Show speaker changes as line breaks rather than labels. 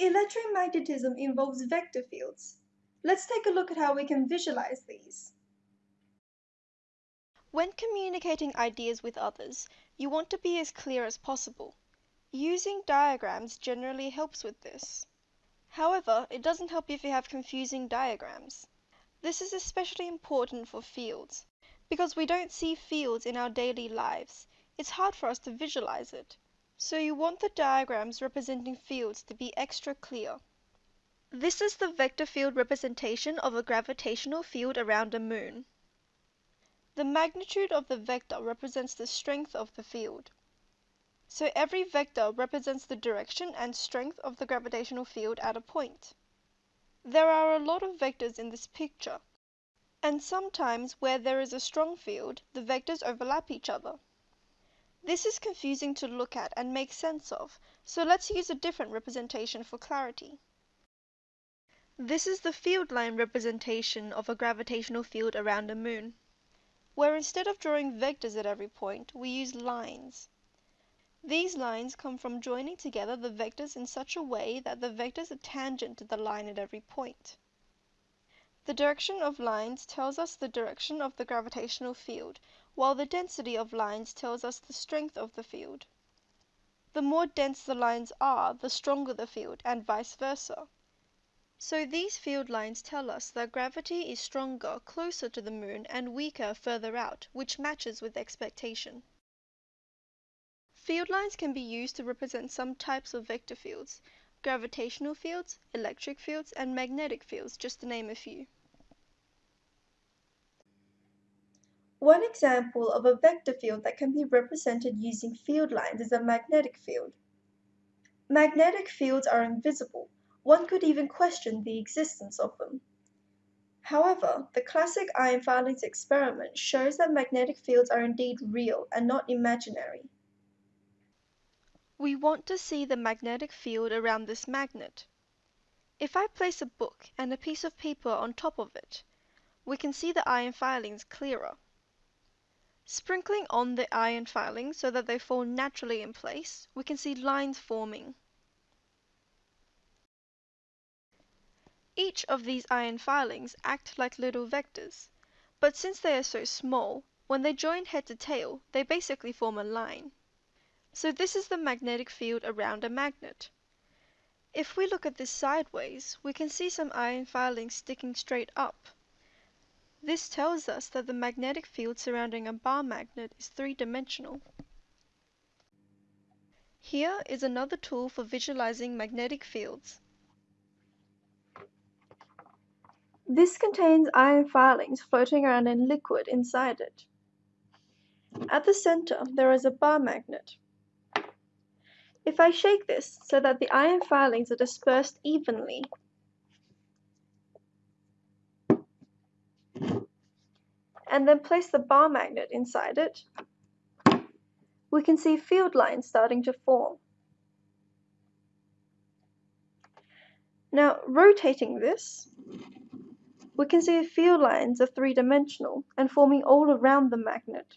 Electromagnetism involves vector fields. Let's take a look at how we can visualize these.
When communicating ideas with others, you want to be as clear as possible. Using diagrams generally helps with this. However, it doesn't help if you have confusing diagrams. This is especially important for fields. Because we don't see fields in our daily lives, it's hard for us to visualize it. So you want the diagrams representing fields to be extra clear. This is the vector field representation of a gravitational field around a moon. The magnitude of the vector represents the strength of the field. So every vector represents the direction and strength of the gravitational field at a point. There are a lot of vectors in this picture, and sometimes where there is a strong field, the vectors overlap each other. This is confusing to look at and make sense of, so let's use a different representation for clarity. This is the field line representation of a gravitational field around a moon, where instead of drawing vectors at every point, we use lines. These lines come from joining together the vectors in such a way that the vectors are tangent to the line at every point. The direction of lines tells us the direction of the gravitational field, while the density of lines tells us the strength of the field. The more dense the lines are, the stronger the field, and vice versa. So these field lines tell us that gravity is stronger closer to the moon and weaker further out, which matches with expectation. Field lines can be used to represent some types of vector fields, gravitational fields, electric fields, and magnetic fields, just to name a few.
One example of a vector field that can be represented using field lines is a magnetic field. Magnetic fields are invisible. One could even question the existence of them. However, the classic iron filings experiment shows that magnetic fields are indeed real and not imaginary.
We want to see the magnetic field around this magnet. If I place a book and a piece of paper on top of it, we can see the iron filings clearer. Sprinkling on the iron filings so that they fall naturally in place, we can see lines forming. Each of these iron filings act like little vectors, but since they are so small, when they join head to tail, they basically form a line. So this is the magnetic field around a magnet. If we look at this sideways, we can see some iron filings sticking straight up. This tells us that the magnetic field surrounding a bar magnet is three-dimensional. Here is another tool for visualizing magnetic fields.
This contains iron filings floating around in liquid inside it. At the center, there is a bar magnet. If I shake this so that the iron filings are dispersed evenly, and then place the bar magnet inside it, we can see field lines starting to form. Now, rotating this, we can see field lines are three-dimensional and forming all around the magnet.